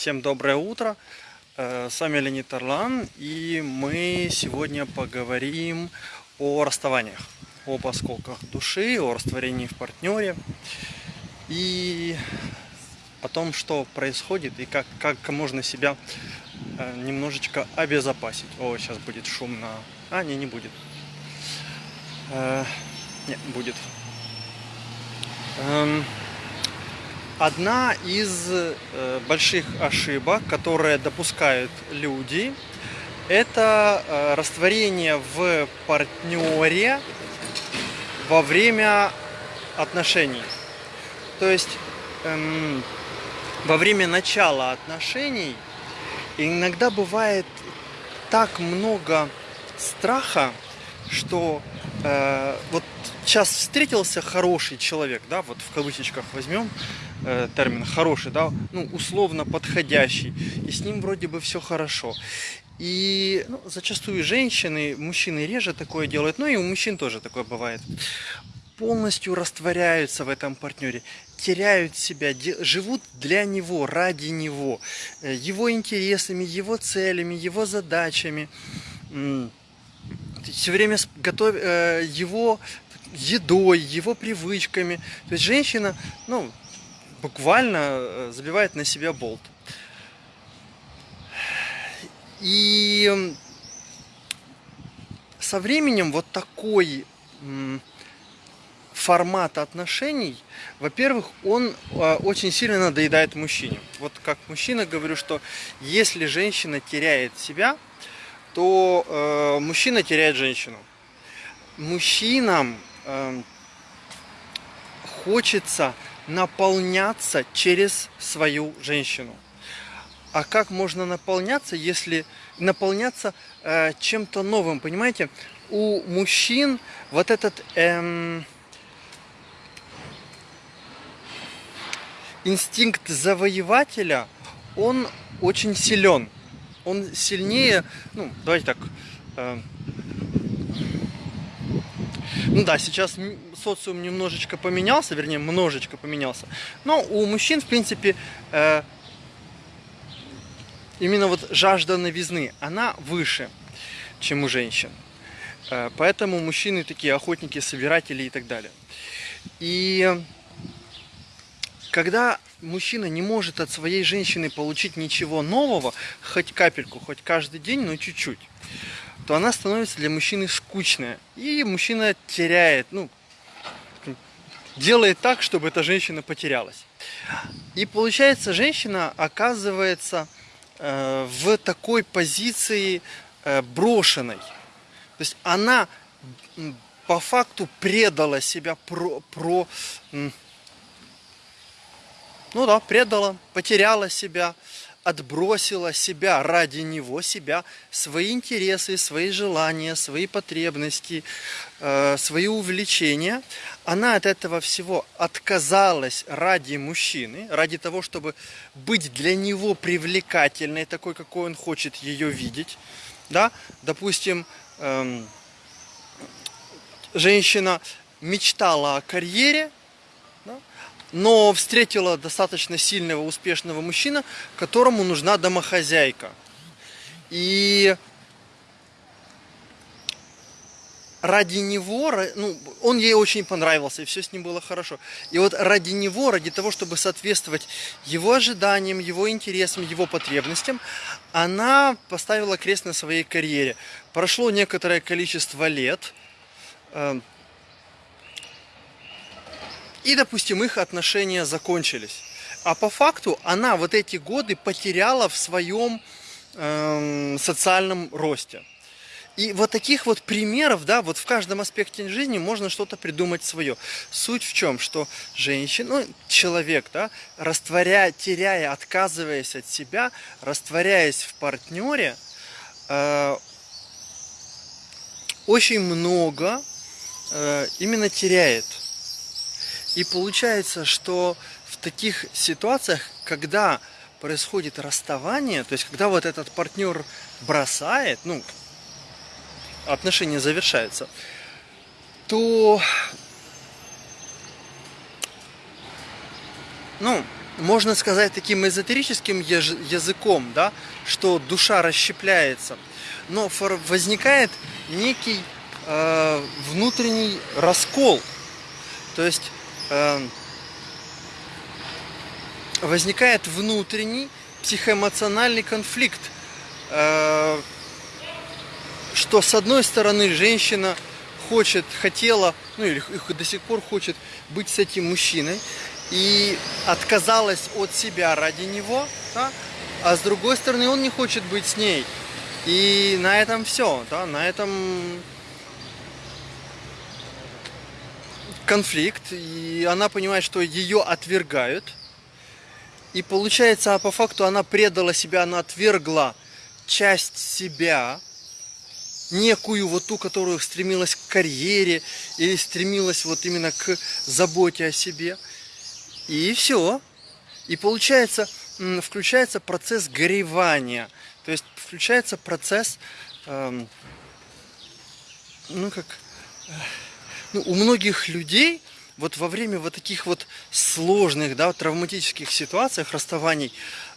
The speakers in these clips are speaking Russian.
Всем доброе утро. Э, С вами Леонид Орлан, и мы сегодня поговорим о расставаниях, об осколках души, о растворении в партнере и о том, что происходит и как, как можно себя э, немножечко обезопасить. О, сейчас будет шумно. А, не, не будет. Э, Не, будет. Эм, Одна из э, больших ошибок, которые допускают люди, это э, растворение в партнере во время отношений. То есть эм, во время начала отношений иногда бывает так много страха, что э, вот сейчас встретился хороший человек, да, вот в кавычечках возьмем э, термин хороший, да, ну, условно подходящий, и с ним вроде бы все хорошо. И ну, зачастую женщины, мужчины реже такое делают, но и у мужчин тоже такое бывает. Полностью растворяются в этом партнере, теряют себя, живут для него, ради него, э, его интересами, его целями, его задачами. Все время с- готов, э, его едой, его привычками. То есть женщина, ну, буквально э, забивает на себя болт. И со временем вот такой формат отношений, во-первых, он э, очень сильно надоедает мужчине. Вот как мужчина говорю, что если женщина теряет себя, то э, мужчина теряет женщину. Мужчинам эм, хочется наполняться через свою женщину. А как можно наполняться, если наполняться э, чем-то новым, понимаете? У мужчин вот этот эм, инстинкт завоевателя, он очень силен. Он сильнее, ну, давайте так, э, ну да, сейчас социум немножечко поменялся, вернее, множечко поменялся. Но у мужчин, в принципе, э, именно вот жажда новизны, она выше, чем у женщин. Э, Поэтому мужчины такие охотники, собиратели и так далее. И когда мужчина не может от своей женщины получить ничего нового, хоть капельку, хоть каждый день, но чуть-чуть, то она становится для мужчины скучная. И мужчина теряет, ну, делает так, чтобы эта женщина потерялась. И получается, женщина оказывается э, в такой позиции э, брошенной. То есть она по факту предала себя про, про ну да, предала, потеряла себя, отбросила себя ради него, себя, свои интересы, свои желания, свои потребности, э, свои увлечения. Она от этого всего отказалась ради мужчины, ради того, чтобы быть для него привлекательной, такой, какой он хочет ее видеть. Да? Допустим, эм, женщина мечтала о карьере, но встретила достаточно сильного, успешного мужчину, которому нужна домохозяйка. И ради него, ну, он ей очень понравился, и все с ним было хорошо. И вот ради него, ради того, чтобы соответствовать его ожиданиям, его интересам, его потребностям, она поставила крест на своей карьере. Прошло некоторое количество лет, э, и, допустим, их отношения закончились. А по факту она вот эти годы потеряла в своем эм, социальном росте. И вот таких вот примеров, да, вот в каждом аспекте жизни можно что-то придумать свое. Суть в чем, что женщина, ну, человек, да, растворяя, теряя, отказываясь от себя, растворяясь в партнере, э, очень много э, именно теряет. И получается, что в таких ситуациях, когда происходит расставание, то есть когда вот этот партнер бросает, ну, отношения завершаются, то, ну, можно сказать таким эзотерическим языком, да, что душа расщепляется, но возникает некий э, внутренний раскол, то есть возникает внутренний психоэмоциональный конфликт, э, что с одной стороны женщина хочет, хотела, ну или до сих пор хочет быть с этим мужчиной, и отказалась от себя ради него, да? а с другой стороны он не хочет быть с ней. И на этом все, да, на этом конфликт, и она понимает, что ее отвергают. И получается, а по факту она предала себя, она отвергла часть себя, некую вот ту, которую стремилась к карьере или стремилась вот именно к заботе о себе – и все. И получается, включается процесс горевания. То есть включается процесс, эм, ну как, э, ну, у многих людей вот во время вот таких вот сложных, да, травматических ситуациях, расставаний,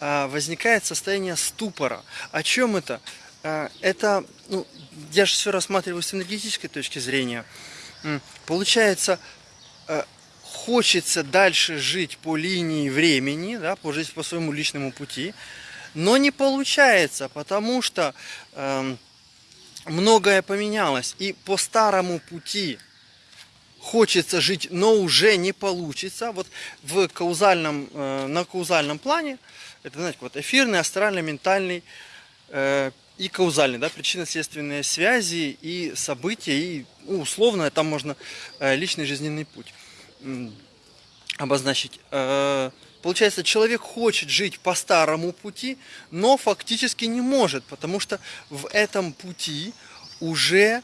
э, возникает состояние ступора. О чем это? Э, это, ну, я же все рассматриваю с энергетической точки зрения. Получается, хочется дальше жить по линии времени, да, по жить по своему личному пути, но не получается, потому что э, многое поменялось. И по старому пути хочется жить, но уже не получится. Вот в каузальном, э, на каузальном плане, это, знаете, вот эфирный, астральный, ментальный э, и каузальный, да, причинно-следственные связи и события, и ну, условно там можно э, личный жизненный путь обозначить. Э, получается, человек хочет жить по старому пути, но фактически не может, потому что в этом пути уже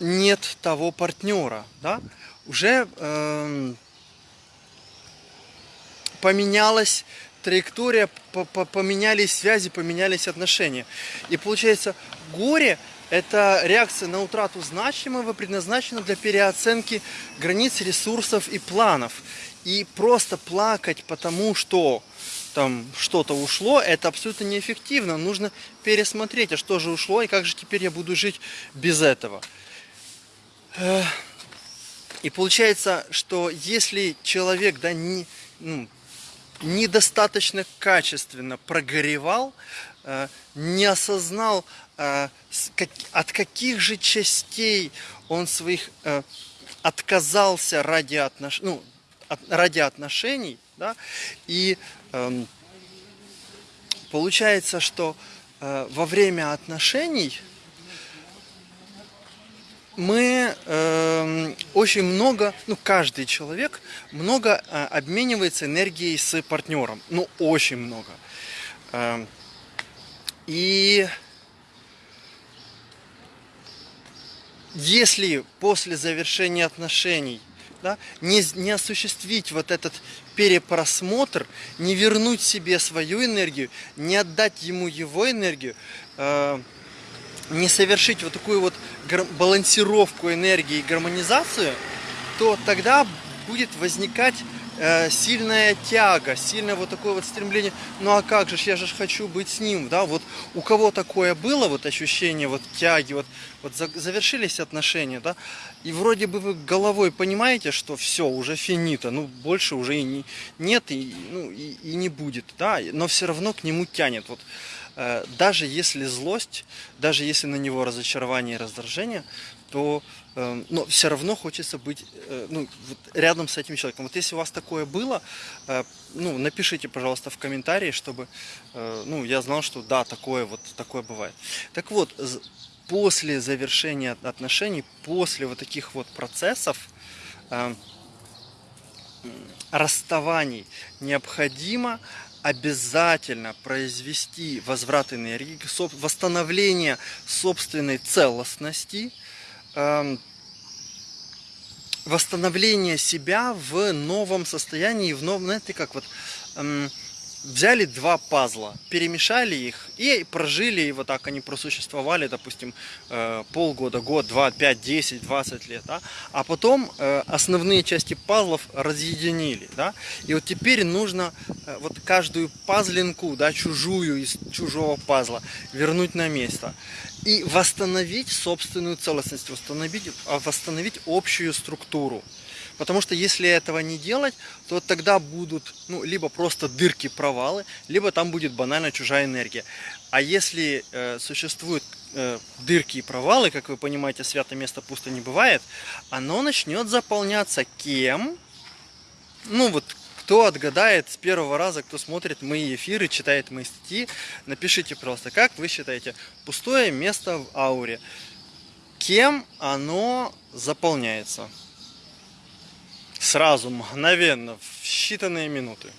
нет того партнера, да? уже э, поменялась траектория, поменялись связи, поменялись отношения. И получается, горе эта реакция на утрату значимого предназначена для переоценки границ ресурсов и планов. И просто плакать потому, что там что-то ушло, это абсолютно неэффективно. Нужно пересмотреть, а что же ушло и как же теперь я буду жить без этого. И получается, что если человек да, не, ну, недостаточно качественно прогоревал, э, не осознал Э, от каких же частей он своих э, отказался ради, отнош... ну, ради отношений, да, и эм, получается, что во время отношений мы э, очень много, ну каждый человек много э, обменивается энергией с партнером, ну очень много. Э, и если после завершения отношений да, не, не осуществить вот этот перепросмотр, не вернуть себе свою энергию, не отдать ему его энергию, э, не совершить вот такую вот балансировку энергии и гармонизацию, то тогда будет возникать Э, сильная тяга, сильное вот такое вот стремление, ну а как же, я же хочу быть с ним, да, вот у кого такое было, вот ощущение вот тяги, вот, вот завершились отношения, да, и вроде бы вы головой понимаете, что все, уже финита, ну больше уже и не, нет, и, ну, и, и не будет, да, но все равно к нему тянет, вот, даже если злость, даже если на него разочарование и раздражение, то э, но все равно хочется быть э, ну, вот рядом с этим человеком. Вот если у вас такое было, э, ну, напишите, пожалуйста, в комментарии, чтобы э, ну, я знал, что да, такое вот такое бывает. Так вот, после завершения отношений, после вот таких вот процессов, э, расставаний необходимо обязательно произвести возврат энергии, восстановление собственной целостности, Эм, восстановление себя в новом состоянии, в новом, знаете, как вот, эм, взяли два пазла, перемешали их и прожили, и вот так они просуществовали, допустим, э, полгода, год, два, пять, десять, двадцать лет, да? а потом э, основные части пазлов разъединили, да, и вот теперь нужно э, вот каждую пазлинку, да, чужую из чужого пазла вернуть на место и восстановить собственную целостность, восстановить, а, восстановить общую структуру. Потому что если этого не делать, то тогда будут ну, либо просто дырки, провалы, либо там будет банально чужая энергия. А если э, существуют э, дырки и провалы, как вы понимаете, святое место пусто не бывает, оно начнет заполняться кем? Ну вот кто отгадает с первого раза, кто смотрит мои эфиры, читает мои статьи, напишите просто, как вы считаете, пустое место в ауре, кем оно заполняется? Сразу, мгновенно, в считанные минуты.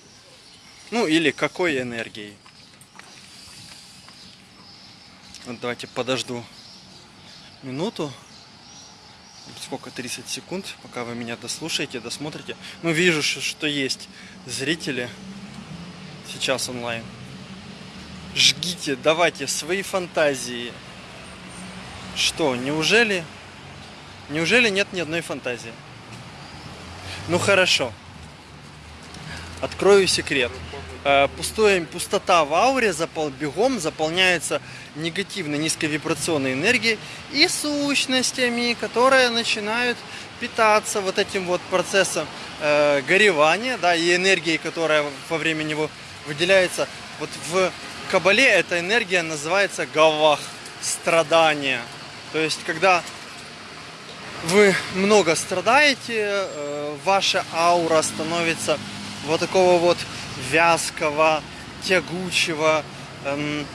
Ну или какой энергией. Вот давайте подожду минуту. Сколько? 30 секунд, пока вы меня дослушаете, досмотрите. Ну, вижу, что есть зрители сейчас онлайн. Жгите, давайте свои фантазии. Что, неужели? Неужели нет ни одной фантазии? Ну хорошо. Открою секрет. Э, пустое, пустота в ауре запол, бегом заполняется негативной низковибрационной энергией и сущностями, которые начинают питаться вот этим вот процессом э, горевания, да, и энергией, которая во время него выделяется. Вот в Кабале эта энергия называется гавах, страдания. То есть, когда вы много страдаете, э, ваша аура становится вот такого вот вязкого, тягучего, эм,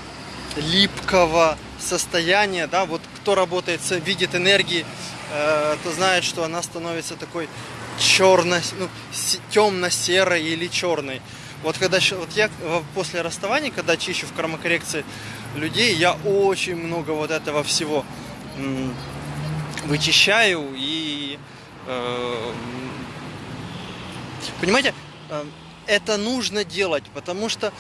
липкого состояния, да, вот кто работает, видит энергии, э, то знает, что она становится такой черно, ну, темно-серой или черной. Вот когда вот я после расставания, когда чищу в кармокоррекции людей, я очень много вот этого всего вычищаю и э, понимаете, э, это нужно делать, потому что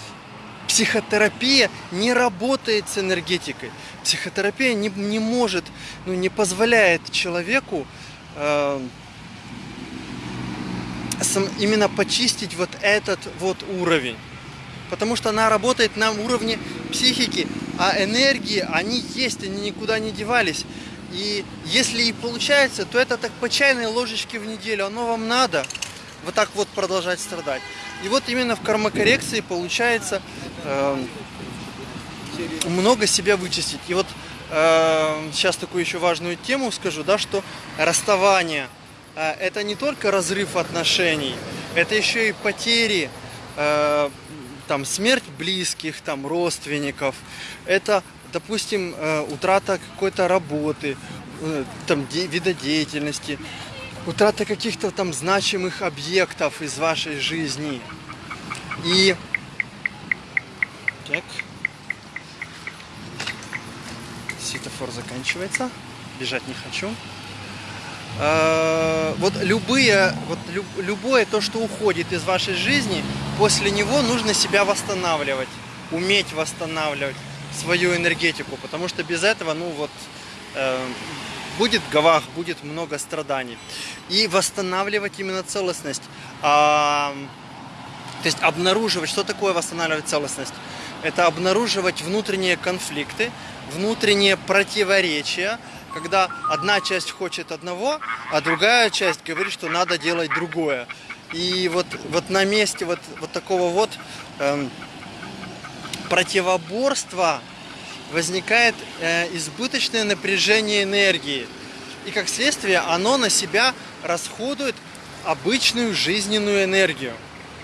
психотерапия не работает с энергетикой. Психотерапия не, не может, ну, не позволяет человеку э, сам, именно почистить вот этот вот уровень. Потому что она работает на уровне психики, а энергии, они есть, они никуда не девались. И если и получается, то это так по чайной ложечке в неделю. Оно вам надо вот так вот продолжать страдать. И вот именно в кармокоррекции получается э, много себя вычистить. И вот э, сейчас такую еще важную тему скажу, да, что расставание э, это не только разрыв отношений, это еще и потери, э, там смерть близких, там родственников, это допустим, э, утрата какой-то работы, э, там, вида деятельности, утрата каких-то там значимых объектов из вашей жизни. И так, светофор заканчивается, бежать не хочу. Э, вот любые, вот любое то, что уходит из вашей жизни, после него нужно себя восстанавливать, уметь восстанавливать свою энергетику, потому что без этого, ну вот, э, будет гавах, будет много страданий. И восстанавливать именно целостность. А, то есть обнаруживать, что такое восстанавливать целостность? Это обнаруживать внутренние конфликты, внутренние противоречия, когда одна часть хочет одного, а другая часть говорит, что надо делать другое. И вот, вот на месте вот, вот такого вот эм, противоборства возникает э, избыточное напряжение энергии. И как следствие оно на себя расходует обычную жизненную энергию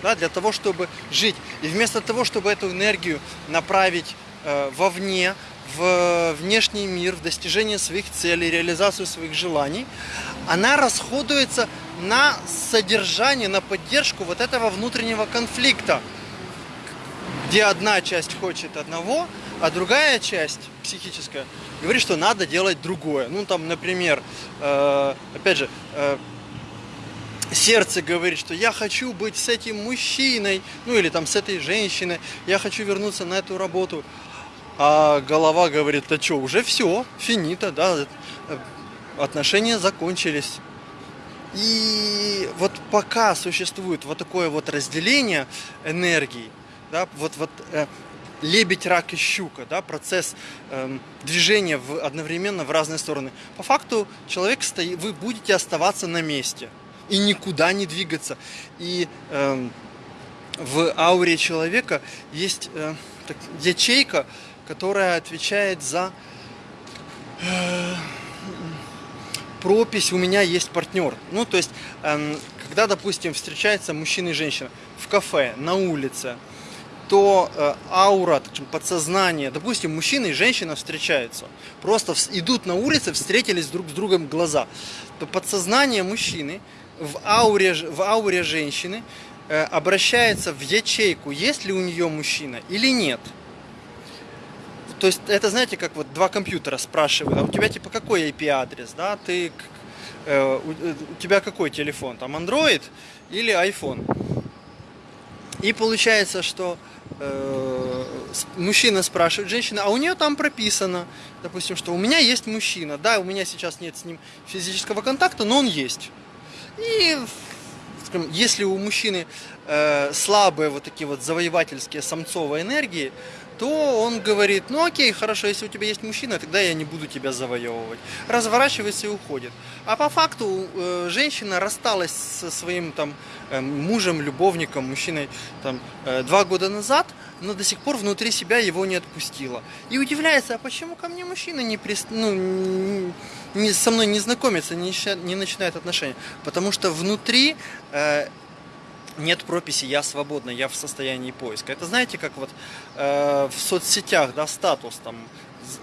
да, для того, чтобы жить. И вместо того, чтобы эту энергию направить э, вовне, в внешний мир, в достижение своих целей, реализацию своих желаний, она расходуется на содержание, на поддержку вот этого внутреннего конфликта где одна часть хочет одного, а другая часть психическая говорит, что надо делать другое. Ну, там, например, э, опять же, э, сердце говорит, что я хочу быть с этим мужчиной, ну или там с этой женщиной, я хочу вернуться на эту работу. А голова говорит, да что, уже все, финита, да, э, отношения закончились. И вот пока существует вот такое вот разделение энергии, да, вот, вот э, лебедь, рак и щука, да, процесс э, движения в, одновременно в разные стороны. По факту человек стоит, вы будете оставаться на месте и никуда не двигаться. И э, в ауре человека есть э, так, ячейка, которая отвечает за э, пропись «у меня есть партнер». Ну, то есть, э, когда, допустим, встречается мужчина и женщина в кафе, на улице, то э, аура, подсознание, допустим, мужчина и женщина встречаются, просто идут на улице, встретились друг с другом глаза, то подсознание мужчины в ауре, в ауре женщины э, обращается в ячейку, есть ли у нее мужчина или нет. То есть это, знаете, как вот два компьютера спрашивают, а у тебя типа какой IP-адрес, да, ты, э, у, э, у тебя какой телефон, там Android или iPhone. И получается, что э, мужчина спрашивает женщина, а у нее там прописано, допустим, что у меня есть мужчина, да, у меня сейчас нет с ним физического контакта, но он есть. И скажем, если у мужчины э, слабые вот такие вот завоевательские самцовые энергии, то он говорит, ну окей, хорошо, если у тебя есть мужчина, тогда я не буду тебя завоевывать. Разворачивается и уходит. А по факту э, женщина рассталась со своим там э, мужем, любовником, мужчиной там э, два года назад, но до сих пор внутри себя его не отпустила. И удивляется, а почему ко мне мужчина не, прис... ну, не, со мной не знакомится, не, не начинает отношения? Потому что внутри нет прописи «я свободна», «я в состоянии поиска». Это знаете, как вот э, в соцсетях, да, статус там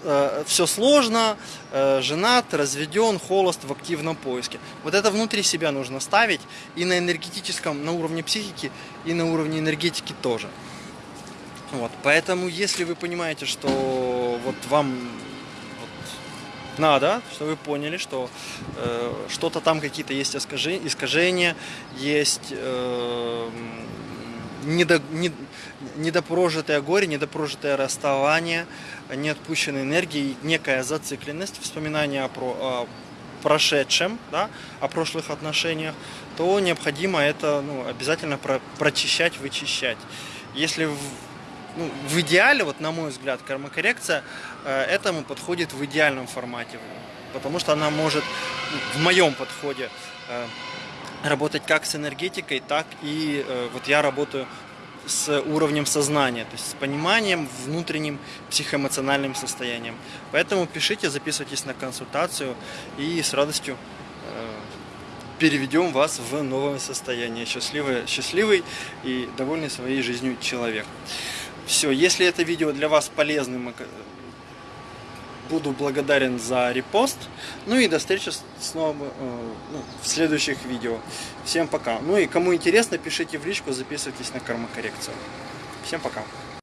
э, все сложно, э, женат, разведен, холост в активном поиске. Вот это внутри себя нужно ставить и на энергетическом, на уровне психики, и на уровне энергетики тоже. Вот, поэтому, если вы понимаете, что вот вам надо, чтобы вы поняли, что э, что-то там какие-то есть искажения, есть э, недо, не, недопрожитое горе, недопрожитое расставание, неотпущенной энергии, некая зацикленность, вспоминание о, про, о прошедшем, да, о прошлых отношениях, то необходимо это ну, обязательно про, прочищать, вычищать. Если ну, в идеале, вот на мой взгляд, кармокоррекция э, этому подходит в идеальном формате, потому что она может в моем подходе э, работать как с энергетикой, так и э, вот я работаю с уровнем сознания, то есть с пониманием, внутренним психоэмоциональным состоянием. Поэтому пишите, записывайтесь на консультацию и с радостью переведем вас в новое состояние. Счастливый, счастливый и довольный своей жизнью человек. Все, если это видео для вас полезным, э, буду благодарен за репост. Ну и до встречи снова э, ну, в следующих видео. Всем пока. Ну и кому интересно, пишите в личку, записывайтесь на кармокоррекцию. Всем пока.